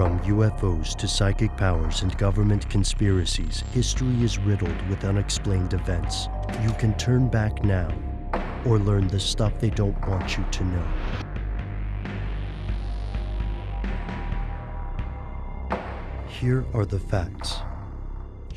From UFOs to psychic powers and government conspiracies, history is riddled with unexplained events. You can turn back now or learn the stuff they don't want you to know. Here are the facts.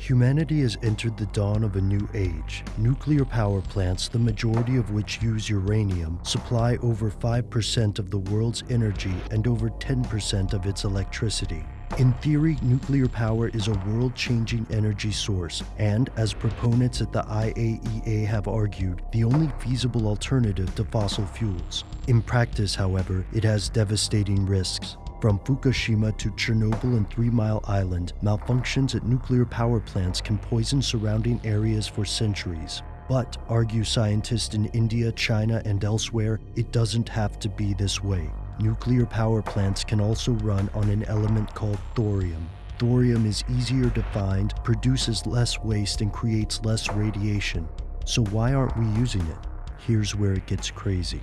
Humanity has entered the dawn of a new age. Nuclear power plants, the majority of which use uranium, supply over 5% of the world's energy and over 10% of its electricity. In theory, nuclear power is a world-changing energy source, and as proponents at the IAEA have argued, the only feasible alternative to fossil fuels. In practice, however, it has devastating risks. From Fukushima to Chernobyl and Three Mile Island, malfunctions at nuclear power plants can poison surrounding areas for centuries. But, argue scientists in India, China, and elsewhere, it doesn't have to be this way. Nuclear power plants can also run on an element called thorium. Thorium is easier to find, produces less waste, and creates less radiation. So why aren't we using it? Here's where it gets crazy.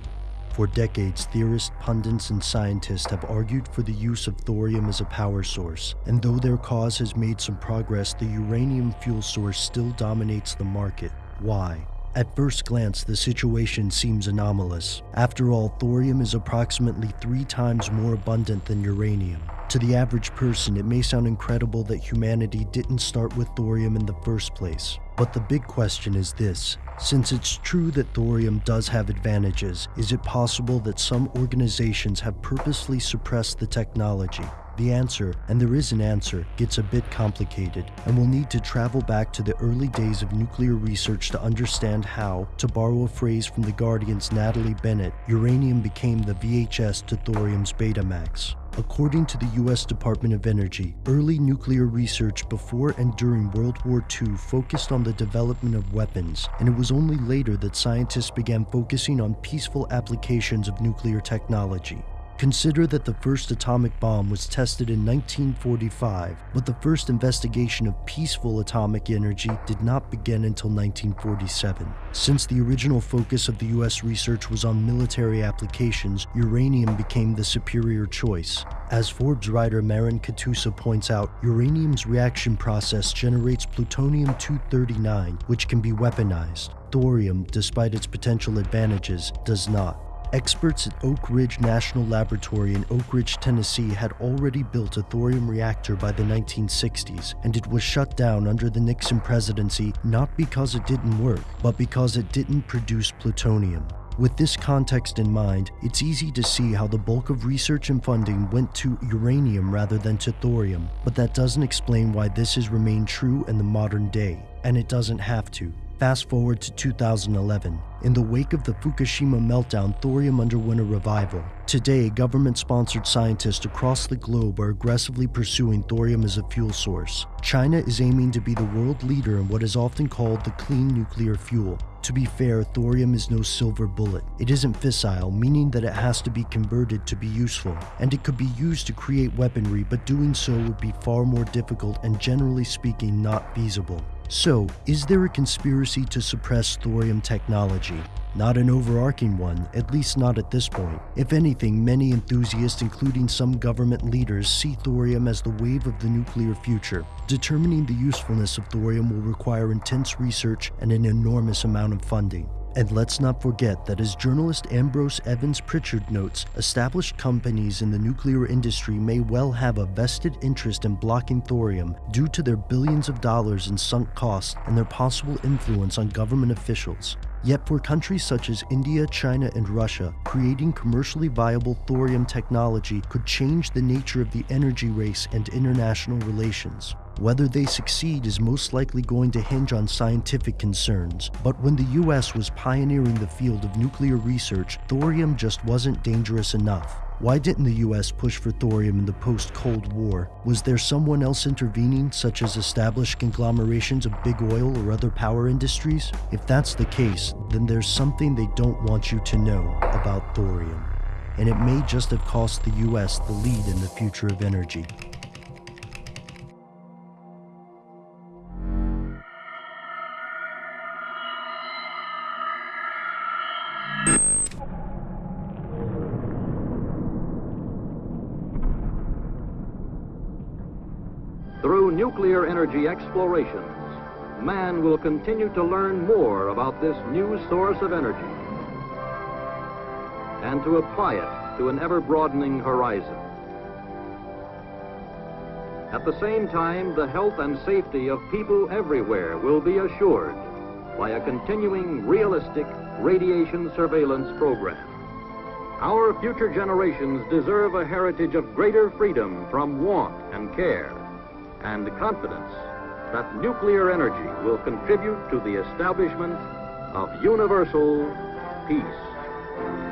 For decades, theorists, pundits, and scientists have argued for the use of thorium as a power source, and though their cause has made some progress, the uranium fuel source still dominates the market. Why? At first glance, the situation seems anomalous. After all, thorium is approximately three times more abundant than uranium. To the average person, it may sound incredible that humanity didn't start with thorium in the first place. But the big question is this. Since it's true that thorium does have advantages, is it possible that some organizations have purposely suppressed the technology? The answer, and there is an answer, gets a bit complicated, and we'll need to travel back to the early days of nuclear research to understand how, to borrow a phrase from The Guardian's Natalie Bennett, uranium became the VHS to thorium's Betamax. According to the US Department of Energy, early nuclear research before and during World War II focused on the development of weapons, and it was only later that scientists began focusing on peaceful applications of nuclear technology. Consider that the first atomic bomb was tested in 1945, but the first investigation of peaceful atomic energy did not begin until 1947. Since the original focus of the US research was on military applications, uranium became the superior choice. As Forbes writer Marin Katusa points out, uranium's reaction process generates plutonium-239, which can be weaponized. Thorium, despite its potential advantages, does not. Experts at Oak Ridge National Laboratory in Oak Ridge, Tennessee had already built a thorium reactor by the 1960s, and it was shut down under the Nixon presidency not because it didn't work, but because it didn't produce plutonium. With this context in mind, it's easy to see how the bulk of research and funding went to uranium rather than to thorium, but that doesn't explain why this has remained true in the modern day, and it doesn't have to. Fast forward to 2011. In the wake of the Fukushima meltdown, thorium underwent a revival. Today, government-sponsored scientists across the globe are aggressively pursuing thorium as a fuel source. China is aiming to be the world leader in what is often called the clean nuclear fuel. To be fair, thorium is no silver bullet. It isn't fissile, meaning that it has to be converted to be useful, and it could be used to create weaponry, but doing so would be far more difficult and generally speaking not feasible. So, is there a conspiracy to suppress thorium technology? Not an overarching one, at least not at this point. If anything, many enthusiasts, including some government leaders, see thorium as the wave of the nuclear future. Determining the usefulness of thorium will require intense research and an enormous amount of funding. And let's not forget that as journalist Ambrose Evans Pritchard notes, established companies in the nuclear industry may well have a vested interest in blocking thorium due to their billions of dollars in sunk costs and their possible influence on government officials. Yet for countries such as India, China, and Russia, creating commercially viable thorium technology could change the nature of the energy race and international relations. Whether they succeed is most likely going to hinge on scientific concerns, but when the US was pioneering the field of nuclear research, thorium just wasn't dangerous enough. Why didn't the US push for thorium in the post-Cold War? Was there someone else intervening, such as established conglomerations of big oil or other power industries? If that's the case, then there's something they don't want you to know about thorium. And it may just have cost the US the lead in the future of energy. Through nuclear energy explorations, man will continue to learn more about this new source of energy and to apply it to an ever broadening horizon. At the same time, the health and safety of people everywhere will be assured by a continuing realistic radiation surveillance program. Our future generations deserve a heritage of greater freedom from want and care and confidence that nuclear energy will contribute to the establishment of universal peace.